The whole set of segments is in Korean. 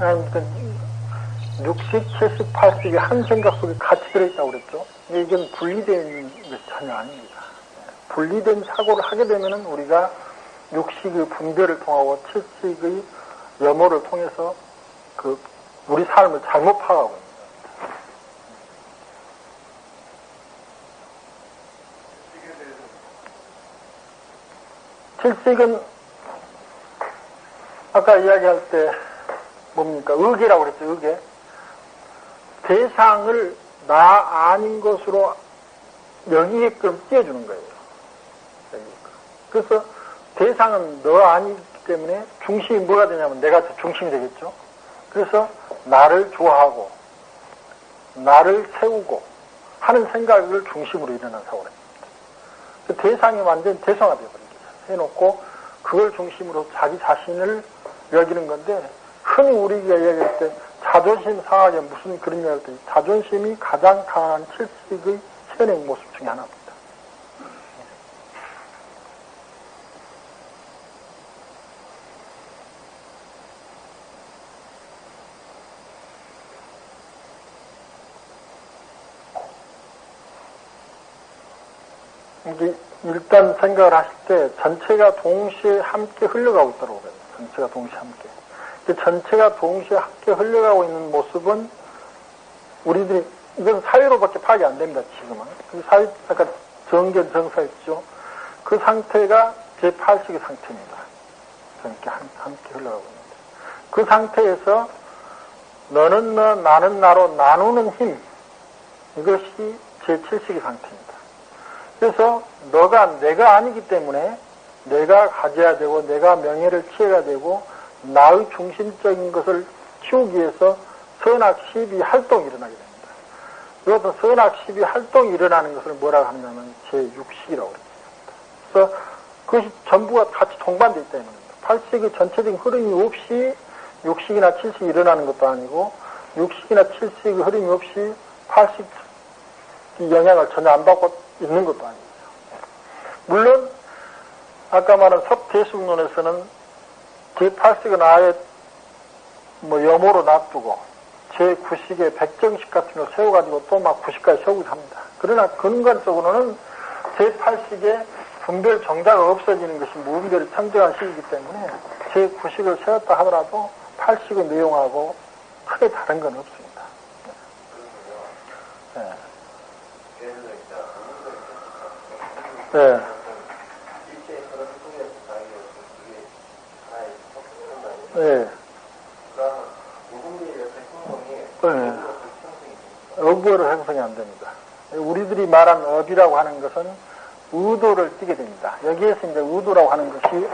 아무튼 60, 70, 80이 한 생각 속에 같이 들어있다고 그랬죠. 이건 분리된 것이 전혀 아닙니다. 분리된 사고를 하게 되면은 우리가 육식의 분별을 통하고 칠식의 염호를 통해서 그 우리 삶을 잘못 파악하고 칠식은 아까 이야기할 때 뭡니까? 의계라고 그랬죠, 의계. 대상을 나 아닌 것으로 여기게끔 띄워주는 거예요. 그래서 대상은 너 아니기 때문에 중심이 뭐가 되냐면 내가 중심이 되겠죠. 그래서 나를 좋아하고 나를 세우고 하는 생각을 중심으로 일어난 사고입니다. 그 대상이 완전 대성화되어 버리죠. 해놓고 그걸 중심으로 자기 자신을 여기는 건데 흔히 우리가 얘기할 때 자존심 상하게 무슨 그런 이야기할 때 자존심이 가장 강한 칠식의 현행 모습 중에 하나입니다. 일단 생각을 하실 때 전체가 동시에 함께 흘러가고 있다고 그래요. 전체가 동시에 함께. 그 전체가 동시에 함께 흘러가고 있는 모습은 우리들이 이건 사회로밖에 파악이 안 됩니다. 지금은. 그 사회 아까 정견 정사했죠. 그 상태가 제 8식의 상태입니다. 함께 함께 흘러가고 있는데 그 상태에서 너는 너 나는 나로 나누는 힘 이것이 제 7식의 상태입니다. 그래서 너가 내가 아니기 때문에 내가 가져야 되고 내가 명예를 취해야 되고 나의 중심적인 것을 키우기 위해서 선악 시비 활동이 일어나게 됩니다. 이것은 선악 시비 활동이 일어나는 것을 뭐라고 하냐면 제6식이라고 그럽니다. 그래서 그것이 전부가 같이 동반되어 있다는 겁니다. 8식의 전체적인 흐름이 없이 6식이나 7식이 일어나는 것도 아니고 6식이나 7식의 흐름이 없이 8식 영향을 전혀 안 받고 있는 것도 아니에요. 물론 아까 말한 섭대숙론에서는 제8식은 아예 뭐 염호로 놔두고 제9식에 백정식 같은 걸 세워가지고 또 막 9식까지 세우기도 합니다. 그러나 근간적으로는 제8식에 분별 정자가 없어지는 것이 무분별이 청정한 시기이기 때문에 제9식을 세웠다 하더라도 8식의 내용하고 크게 다른 건 없습니다. 네. 네. 네. 네. 어부어를 형성이 안 됩니다. 우리들이 말한 업이라고 하는 것은 의도를 띠게 됩니다. 여기에서 이제 의도라고 하는 것이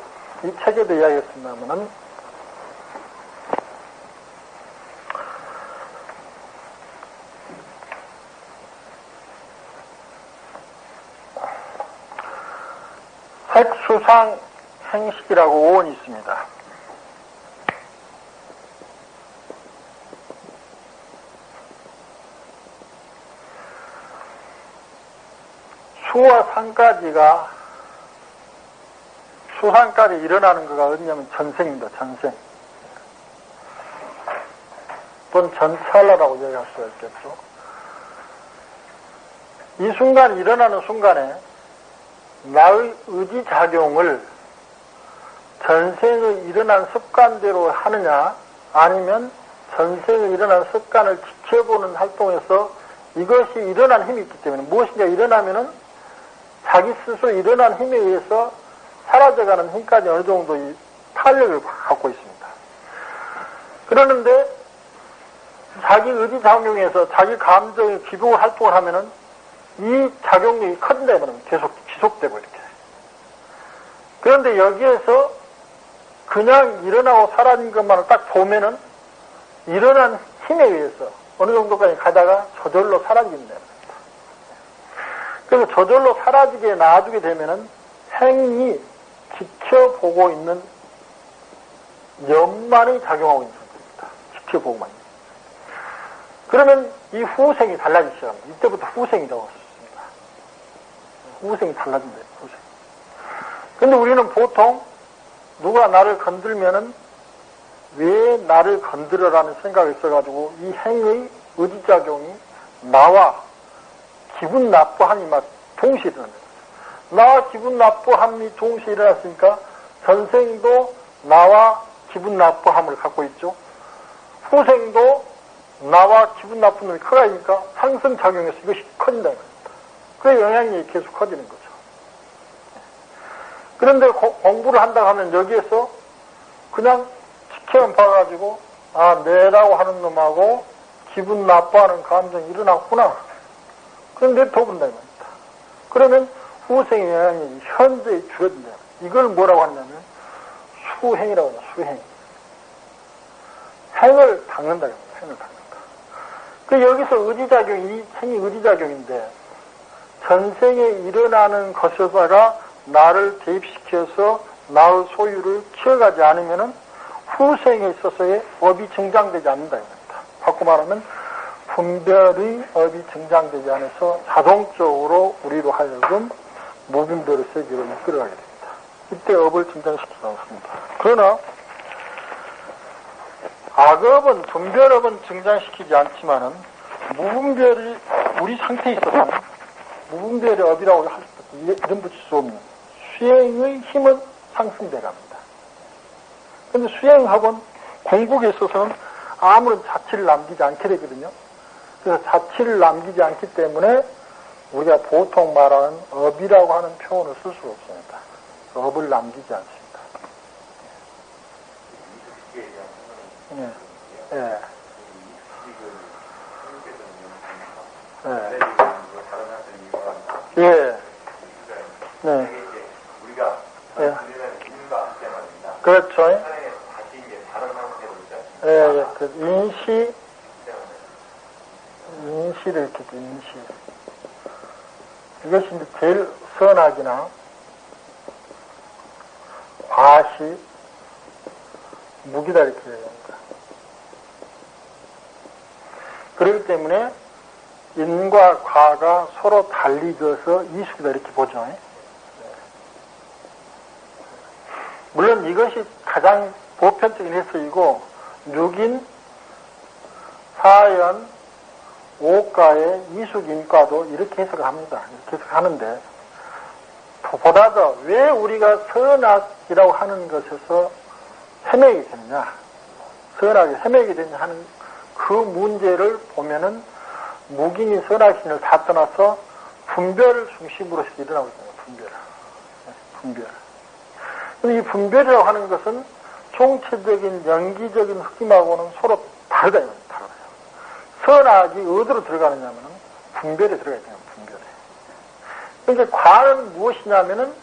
이 책에도 이야기했습니다만은 색수상 행식이라고 오원이 있습니다. 수와 상까지가 수상까지 일어나는 거가 어디냐면 전생입니다. 전생. 또는 전찰라라고 얘기할 수가 있겠죠. 이 순간 일어나는 순간에 나의 의지작용을 전생에 일어난 습관대로 하느냐 아니면 전생에 일어난 습관을 지켜보는 활동에서 이것이 일어난 힘이 있기 때문에 무엇인가 일어나면은 자기 스스로 일어난 힘에 의해서 사라져가는 힘까지 어느 정도 이 탄력을 갖고 있습니다. 그러는데 자기 의지 작용에서 자기 감정의 기복을 활동을 하면은 이 작용력이 커진다면 계속 지속되고 이렇게. 그런데 여기에서 그냥 일어나고 사라진 것만을 딱 보면은 일어난 힘에 의해서 어느 정도까지 가다가 저절로 사라진다. 그래서 저절로 사라지게 놔두게 되면은 행이 지켜보고 있는 염만이 작용하고 있는 겁니다. 지켜보고만. 그러면 이 후생이 달라지기 시작합니다. 이때부터 후생이 나왔 후생이 달라진다. 후생. 근데 우리는 보통 누가 나를 건들면은 왜 나를 건드려라는 생각이 있어가지고 이 행의 의지작용이 나와 기분 나쁘함이 막 동시에 거죠. 나와 기분 나쁘함이 동시에 일어났으니까 전생도 나와 기분 나쁘함을 갖고 있죠. 후생도 나와 기분 나쁜 놈이 커가니까 상승작용해서 이것이 겁니다. 그 영향이 계속 커지는 거죠. 그런데 고, 공부를 한다고 하면 여기에서 그냥 지켜만 봐가지고 아 내라고 하는 놈하고 기분 나빠하는 감정이 일어났구나. 그런데 더 본다 이 말입니다. 그러면 후생의 영향이 현재에 줄어든다. 이걸 뭐라고 하냐면 수행이라고 하죠. 수행. 행을 닦는다. 행을 닦는다. 그 여기서 의지작용이 행이 의지작용인데 전생에 일어나는 것에다가 나를 대입시켜서 나의 소유를 키워가지 않으면은 후생에 있어서의 업이 증장되지 않는다. 이겁니다. 바꿔 말하면 분별의 업이 증장되지 않아서 자동적으로 우리로 하여금 무분별의 세계로 이끌어가게 됩니다. 이때 업을 증장시키지 않습니다. 그러나 악업은 분별업은 증장시키지 않지만은 무분별이 우리 상태에 있어서는 무분별의 업이라고 할 수, 이름 붙일 수 없는 수행의 힘은 상승돼 갑니다. 근데 수행학은 공국에 있어서는 아무런 자취를 남기지 않게 되거든요. 그래서 자취를 남기지 않기 때문에 우리가 보통 말하는 업이라고 하는 표현을 쓸 수가 없습니다. 업을 남기지 않습니다. 예. 예. 예. 예. 네. 우리가 예. 그렇죠. 예, 예. 그 인시, 인시를 이렇게 돼, 인시. 이것이 이제 제일 선악이나 과시, 무기다 이렇게 얘기합니다. 그렇기 때문에 인 과 과가 서로 달리져서 이숙이다 이렇게 보죠. 물론 이것이 가장 보편적인 해석이고 6인, 4연, 5가의 이숙인과도 이렇게 해석을 합니다. 이렇게 해석하는데 보다 더 왜 우리가 선악이라고 하는 것에서 헤매게 되느냐 선악이 헤매게 되느냐 하는 그 문제를 보면은 무기니 선악신을 다 떠나서 분별 중심으로서 일어나고 있습니다. 분별. 분별. 근데 이 분별이라고 하는 것은 총체적인 연기적인 흑임하고는 서로 다르다. 다르다. 선악이 어디로 들어가느냐면 분별에 들어가 있잖아요. 분별에. 그러니까 과는 무엇이냐면은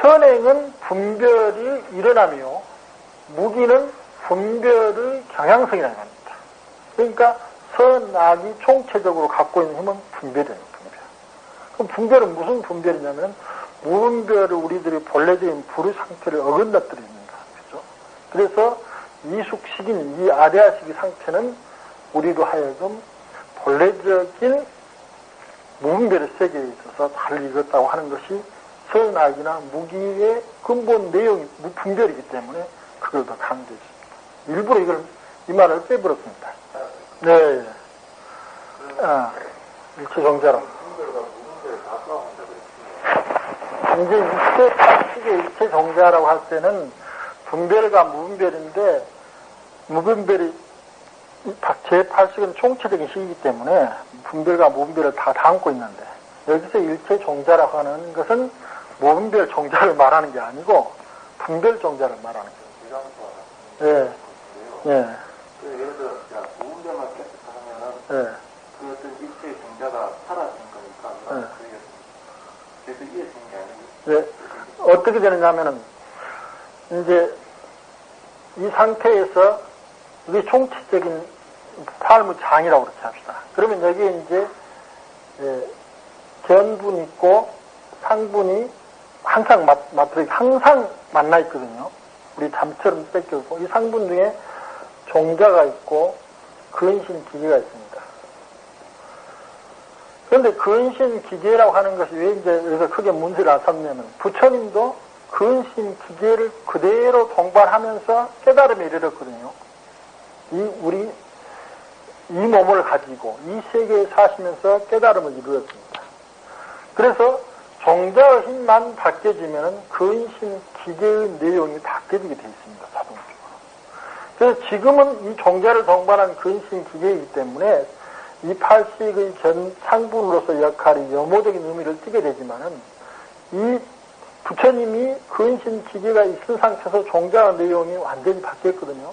현행은 분별이 일어나며 무기는 분별의 경향성이라는 겁니다. 그러니까 선악이 총체적으로 갖고 있는 힘은 분별이에요. 분별. 그럼 분별은 무슨 분별이냐면 무분별을 우리들이 본래적인 불의 상태를 어긋나뜨리는 거죠. 그래서 이숙식인 이 아레아식의 상태는 우리로 하여금 본래적인 무분별의 세계에 있어서 달리 익었다고 하는 것이 선악이나 무기의 근본 내용이 무분별이기 때문에 그걸 더 강조했습니다. 일부러 이걸 이 말을 빼버렸습니다. 네. 아, 일체 정자로. 이제 일체 방식의 일체 정자라고 할 때는 분별과 무분별인데 무분별이 제8식은 총체적인 시이기 때문에 분별과 무분별을 다 담고 있는데 여기서 일체 종자라고 하는 것은 무분별 종자를 말하는 게 아니고 분별 종자를 말하는 거예요. 예. 예. 그 예를 들어 자, 무분별만 계속 하면은 예. 그 어떤 일체의 종자가 사라진 거니까 네. 그게 그래서 이해되는 게 아니고 네. 어떻게 되느냐면은, 이제, 이 상태에서, 이게 총체적인 팔무장이라고 그렇게 합시다. 그러면 여기에 이제, 예, 견분 있고, 상분이 항상 맞, 맞들어, 항상 만나 있거든요. 우리 잠처럼 뺏겨있고, 이 상분 중에 종자가 있고, 근신 기계가 있습니다. 그런데 근신 기계라고 하는 것이 왜 이제 여기서 크게 문제를 안 삼냐면 부처님도 근신 기계를 그대로 동반하면서 깨달음에 이르렀거든요. 이 우리 이 몸을 가지고 이 세계에 사시면서 깨달음을 이루었습니다. 그래서 종자의 힘만 바뀌어지면 근신 기계의 내용이 바뀌어지게 되어 있습니다. 그래서 지금은 이 종자를 동반한 근신 기계이기 때문에 이 팔식의 전 상분으로서 역할이 염호적인 의미를 띠게 되지만은 이 부처님이 근신 기계가 있은 상태에서 종자의 내용이 완전히 바뀌었거든요.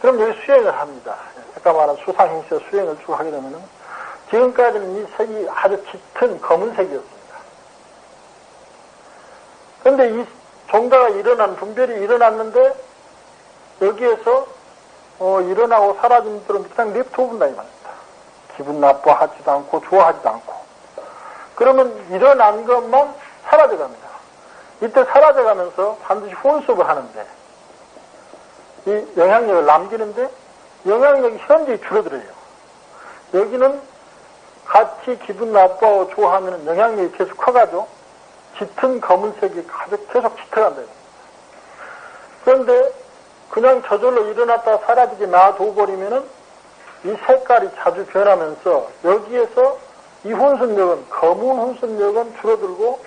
그럼 여기 수행을 합니다. 아까 말한 수상행시와 수행을 쭉 하게 되면은 지금까지는 이 색이 아주 짙은 검은색이었습니다. 그런데 이 종자가 일어난 분별이 일어났는데 여기에서 어, 일어나고 사라진 들은 그냥 냅둬본다 이 말입니다. 기분 나빠하지도 않고 좋아하지도 않고 그러면 일어난 것만 사라져갑니다. 이때 사라져가면서 반드시 혼습을 하는데 이 영향력을 남기는데 영향력이 현저히 줄어들어요. 여기는 같이 기분 나빠하고 좋아하면 영향력이 계속 커가죠. 짙은 검은색이 계속 짙어간다. 그런데 그냥 저절로 일어났다 사라지게 놔둬버리면은 이 색깔이 자주 변하면서 여기에서 이 혼습력은 검은 혼습력은 줄어들고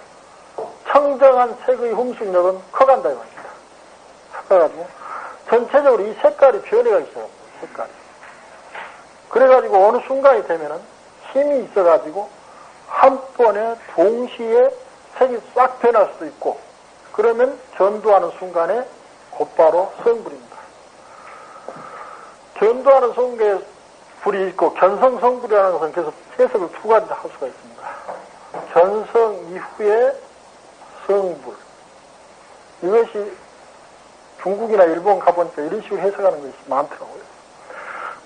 청정한 색의 혼습력은 커간다 이겁니다. 커가지고 전체적으로 이 색깔이 변해가 있어요. 색깔이. 그래가지고 어느 순간이 되면은 힘이 있어가지고 한 번에 동시에 색이 싹 변할 수도 있고 그러면 전도하는 순간에 곧바로 성불입니다. 견도하는 성계에 불이 있고 견성 성불이라는 것은 계속 해석을 두 가지 할 수가 있습니다. 견성 이후에 성불. 이것이 중국이나 일본 가보니까 이런 식으로 해석하는 것이 많더라고요.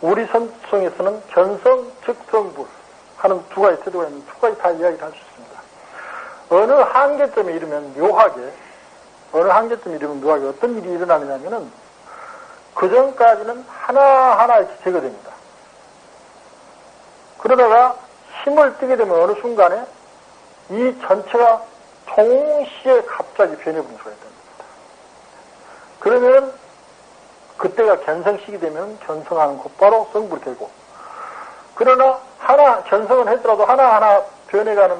우리 선송에서는 견성 즉 성불 하는 두 가지 태도가 있는 두 가지 다 이야기를 할 수 있습니다. 어느 한계점에 이르면 묘하게 어느 한계점에 이르면 묘하게 어떤 일이 일어나느냐면은 그 전까지는 하나하나 이렇게 제거됩니다. 그러다가 힘을 뜨게 되면 어느 순간에 이 전체가 동시에 갑자기 변해버린 수가 있다는 겁니다. 그러면 그때가 견성식이 되면 견성하는 곧바로 성불이 되고 그러나 하나 견성은 했더라도 하나하나 변해가는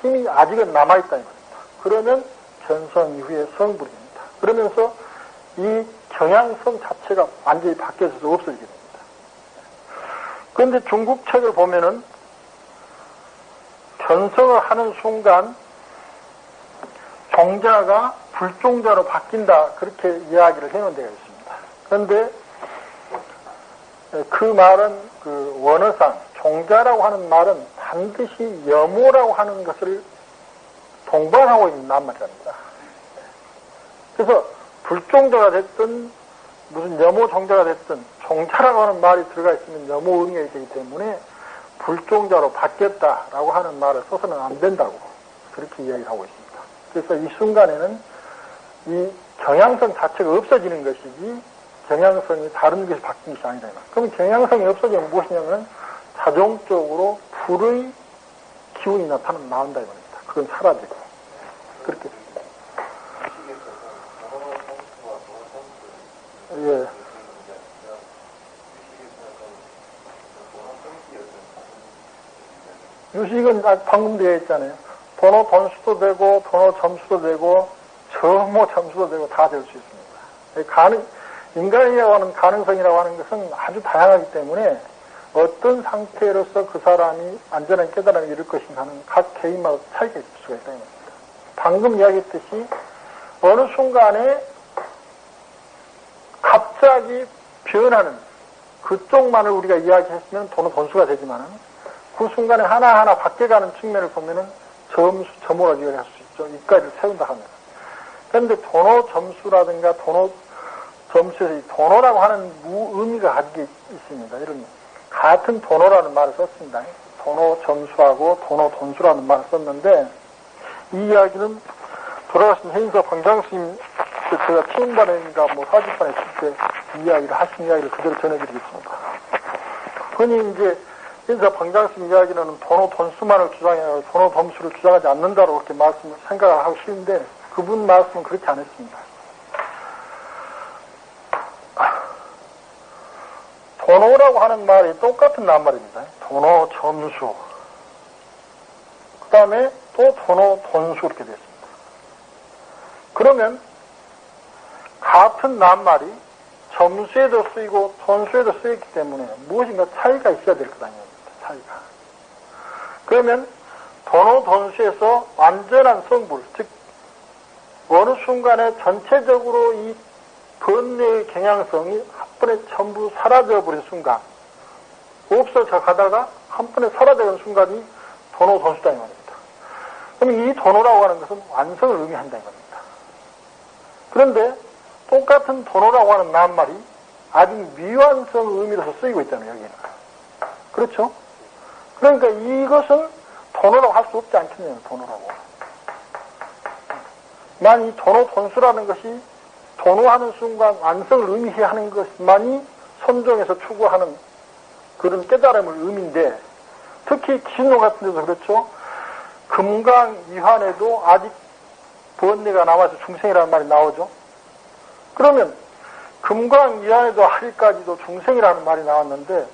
힘이 아직은 남아있다는 겁니다. 그러면 견성 이후에 성불입니다. 그러면서 이 경향성 자체가 완전히 바뀌어서 없어지게 됩니다. 그런데 중국 책을 보면은 견성을 하는 순간 종자가 불종자로 바뀐다 그렇게 이야기를 해놓은 데가 있습니다. 그런데 그 말은 그 원어상 종자라고 하는 말은 반드시 염호라고 하는 것을 동반하고 있는 낱말입니다. 그래서 불종자가 됐든 무슨 염호 종자가 됐든 종자라고 하는 말이 들어가 있으면 염호 의미가 되기 때문에 불종자로 바뀌었다라고 하는 말을 써서는 안 된다고 그렇게 이야기를 하고 있습니다. 그래서 이 순간에는 이 경향성 자체가 없어지는 것이지 경향성이 다른 것이 바뀐 것이 아니다. 그럼 경향성이 없어지면 무엇이냐면 자동적으로 불의 기운이 나타나 나온다 이 말입니다. 그건 사라지고 그렇게 예. 유식은 방금 되어 있잖아요. 번호 번수도 되고, 번호 점수도 되고, 점호 점수도 되고, 다 될 수 있습니다. 가능, 인간이라고 하는 가능성이라고 하는 것은 아주 다양하기 때문에 어떤 상태로서 그 사람이 안전한 깨달음을 이룰 것인가 하는 각 개인마다 차이가 있을 수가 있다는 겁니다. 방금 이야기했듯이 어느 순간에 갑자기 변하는 그쪽만을 우리가 이야기했으면 돈은 돈수가 되지만은 그 순간에 하나하나 바뀌어가는 측면을 보면은 점수, 점호라고 이야기할 수 있죠. 이까지를 세운다 하면. 그런데 돈호 점수라든가 돈호 점수에서 이 돈호라고 하는 무 의미가 가지고 있습니다. 이런 같은 돈호라는 말을 썼습니다. 돈호 점수하고 돈호 돈수라는 말을 썼는데 이 이야기는 돌아가신 행사 광장스님 제가 치인반인가 뭐 사진반에 있을 때 이야기를 하신 이야기를 그대로 전해드리겠습니다. 흔히 이제 그래서 방장님 이야기는 돈호 돈수만을 주장해요. 돈호 덤수를 주장하지 않는다고 그렇게 말씀을 생각을 하고 싶은데 그분 말씀은 그렇게 안 했습니다. 돈호라고 하는 말이 똑같은 낱말입니다. 돈호 점수. 그 다음에 또 돈호 돈수 이렇게 됐습니다. 그러면 같은 낱말이 점수에도 쓰이고 돈수에도 쓰였기 때문에 무엇인가 차이가 있어야 될 것 아닙니까? 차이가. 그러면 돈호 돈수에서 완전한 성불, 즉 어느 순간에 전체적으로 이 번뇌의 경향성이 한 번에 전부 사라져버린 순간, 없어져 가다가 한 번에 사라져버린 순간이 돈호 돈수다 이 말입니다. 그럼 이 돈호라고 하는 것은 완성을 의미한다 이 말입니다. 그런데 똑같은 돈호라고 하는 낱말이 아직 미완성 의미로서 쓰이고 있잖아요, 여기는. 그렇죠? 그러니까 이것은 돈호라고 할 수 없지 않겠냐요, 돈호라고. 만이 돈호 돈수라는 것이 돈호하는 순간 완성을 의미해야 하는 것만이 선종에서 추구하는 그런 깨달음을 의미인데 특히 기신론 같은 데도 그렇죠. 금강 이환에도 아직 번뇌가 남아서 중생이라는 말이 나오죠. 그러면 금강 이환에도 하리까지도 중생이라는 말이 나왔는데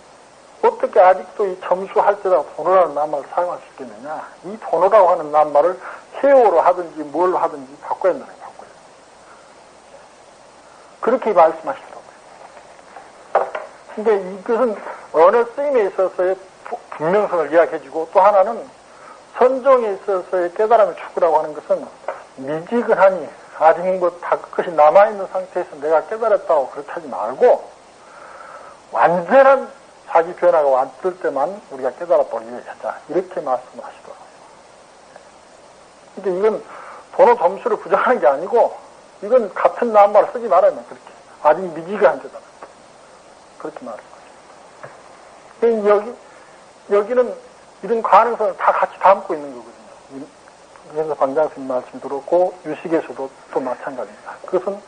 어떻게 아직도 이 점수할 때다 돈호라는 낱말을 사용할 수 있겠느냐. 이 돈호라고 하는 낱말을 해오로 하든지 뭘로 하든지 바꿔야 된다는 거예요. 그렇게 말씀하시더라고요. 근데 이것은 어느 쓰임에 있어서의 분명성을 이야기해주고 또 하나는 선종에 있어서의 깨달음을 추구라고 하는 것은 미지근하니 아직 뭐다 그것이 남아있는 상태에서 내가 깨달았다고 그렇게 하지 말고 완전한 자기 변화가 왔을 때만 우리가 깨달았다고 이야기하자. 이렇게 말씀을 하시더라고요. 근데 이건 번호 점수를 부정하는 게 아니고 이건 같은 낱말을 쓰지 말아야 돼. 그렇게. 아직 안 되잖아. 그렇게 말씀하십니다. 여기, 여기는 이런 가능성을 다 같이 담고 있는 거거든요. 그래서 방장스님 말씀 들었고, 유식에서도 또 마찬가지입니다. 그것은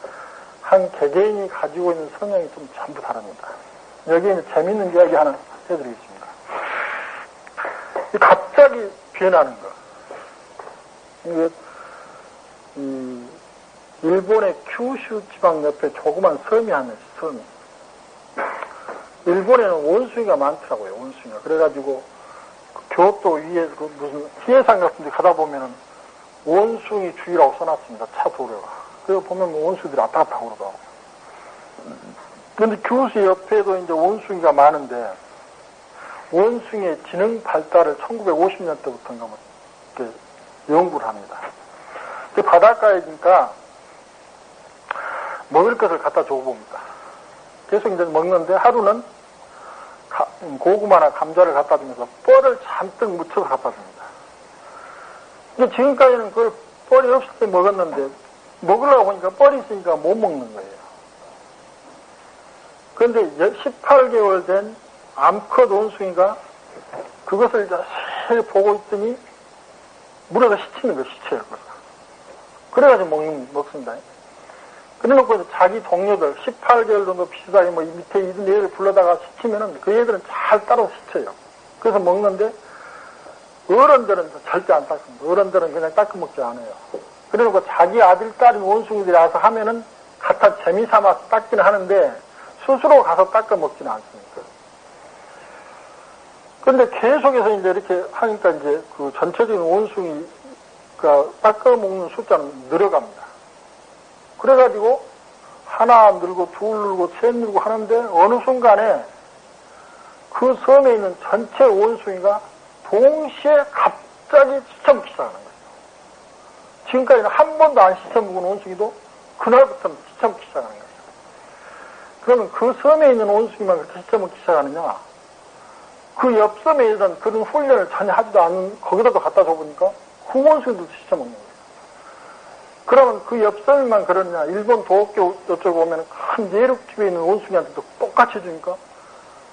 한 개개인이 가지고 있는 성향이 좀 전부 다릅니다. 여기에 재밌는 이야기 하나 해드리겠습니다. 갑자기 변하는 거. 이게, 이, 일본의 큐슈 지방 옆에 조그만 섬이 하나 있어요, 섬이. 일본에는 원숭이가 많더라고요, 원숭이가. 그래가지고, 그 교토 위에 그 무슨 희해산 같은 데 가다 보면은 원숭이 주의라고 써놨습니다, 차 도로가. 그래서 보면 뭐 원숭이들이 왔다 갔다 그러더라고요. 그런데 교수 옆에도 이제 원숭이가 많은데, 원숭이의 지능 발달을 1950년대부터인가 뭐, 이렇게 연구를 합니다. 바닷가에니까 먹을 것을 갖다 줘봅니다. 계속 이제 먹는데 하루는 고구마나 감자를 갖다 주면서 뻘을 잔뜩 묻혀서 갖다 줍니다. 근데 지금까지는 그걸 뻘이 없을 때 먹었는데 먹으려고 보니까 뻘이 있으니까 못 먹는 거예요. 그런데 18개월 된 암컷 원숭이가 그것을 자세히 보고 있더니 물에서 시치는 시쳐요, 그걸. 그래가지고 먹는, 먹습니다. 그래놓고 자기 동료들 18개월 정도 비슷하게 뭐 밑에 있는 애를 불러다가 시키면은 그 애들은 잘 따로 시켜요. 그래서 먹는데 어른들은 절대 안 닦습니다. 어른들은 그냥 닦아 먹지 않아요. 그래놓고 자기 아들, 딸인 원숭이들이 와서 하면은 갖다 재미삼아서 닦기는 하는데 스스로 가서 닦아 먹지는 않습니다. 그런데 계속해서 이제 이렇게 하니까 이제 그 전체적인 원숭이가 닦아 먹는 숫자는 늘어갑니다. 그래가지고 하나 늘고 둘 늘고 셋 늘고 하는데 어느 순간에 그 섬에 있는 전체 원숭이가 동시에 갑자기 시쳐먹기 시작하는 거예요. 지금까지는 한 번도 안 시쳐먹은 원숭이도 그날부터는 시쳐먹기 시작하는 거예요. 그러면 그 섬에 있는 원숭이만 그렇게 시쳐먹기 시작하느냐? 그 옆섬에 있던 그런 훈련을 전혀 하지도 않은 거기다도 갖다 줘보니까 그 원숭이도 시쳐먹는 거예요. 그러면 그 옆섬만 그러냐. 일본 도쿄 오면 큰 내륙집에 있는 원숭이한테도 똑같이 주니까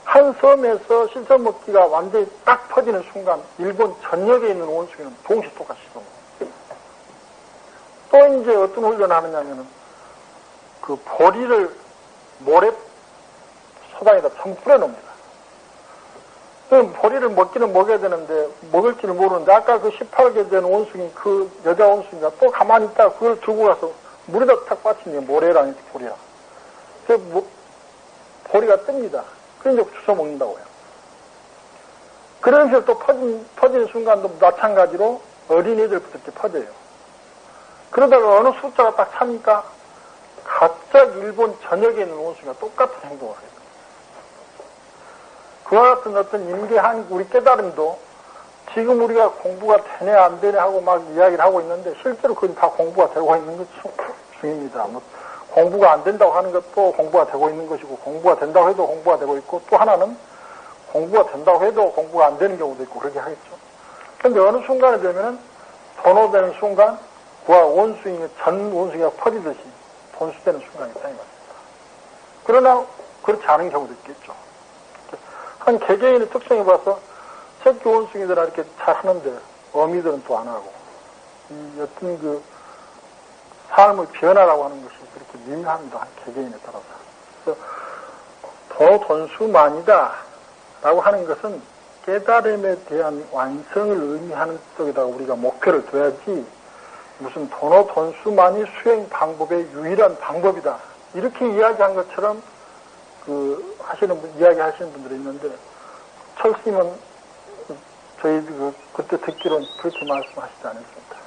한 섬에서 씻어 먹기가 완전히 딱 퍼지는 순간 일본 전역에 있는 원숭이는 동시에 똑같이 씻어. 또 이제 어떤 훈련을 하느냐면은 그 보리를 모래 소당에다 참 뿌려놓습니다. 보리를 먹기는 먹여야 되는데 먹을지를 모르는데 아까 그 18개 된 원숭이 그 여자 원숭이가 또 가만히 있다가 그걸 들고 가서 물에다 탁 빠친 게 모래랑 보리야. 그 뭐, 보리가 뜹니다. 그래 이제 주워 먹는다고요. 그런 식으로 또 퍼진, 퍼지는 순간도 마찬가지로 어린이들부터 이렇게 퍼져요. 그러다가 어느 숫자가 딱 차니까 갑자기 일본 전역에 있는 원숭이가 똑같은 행동을 해요. 그와 같은 어떤 임계한 우리 깨달음도 지금 우리가 공부가 되네 안 되네 하고 막 이야기를 하고 있는데 실제로 그건 다 공부가 되고 있는 것 중입니다. 뭐 공부가 안 된다고 하는 것도 공부가 되고 있는 것이고 공부가 된다고 해도 공부가 되고 있고 또 하나는 공부가 된다고 해도 공부가 안 되는 경우도 있고 그렇게 하겠죠. 그런데 어느 순간에 되면은 번호되는 순간 그와 원숭이 전 원숭이가 퍼지듯이 돈수되는 순간이 있다는 것입니다. 그러나 그렇지 않은 경우도 있겠죠. 한 개개인의 특성에 봐서 새끼 원숭이들은 이렇게 잘 하는데 어미들은 또 안 하고 이 어떤 그 삶의 변화라고 하는 것이 그렇게 미묘합니다. 한 개개인에 따라서. 그래서 더 돈수만이다 라고 하는 것은 깨달음에 대한 완성을 의미하는 쪽에다가 우리가 목표를 둬야지 무슨 돈어 돈수만이 수행 방법의 유일한 방법이다. 이렇게 이야기한 것처럼 그 하시는 분, 이야기 하시는 분들이 있는데 철스님은 저희 그, 그때 듣기로는 그렇게 말씀하시지 않았습니다.